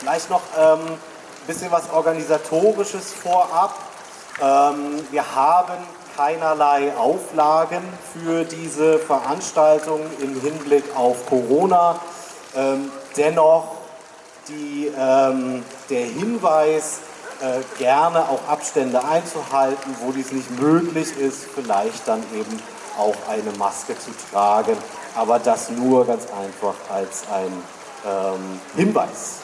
Vielleicht noch ein ähm, bisschen was Organisatorisches vorab. Ähm, wir haben keinerlei Auflagen für diese Veranstaltung im Hinblick auf Corona. Ähm, dennoch die, ähm, der Hinweis, äh, gerne auch Abstände einzuhalten, wo dies nicht möglich ist, vielleicht dann eben auch eine Maske zu tragen. Aber das nur ganz einfach als ein ähm, Hinweis.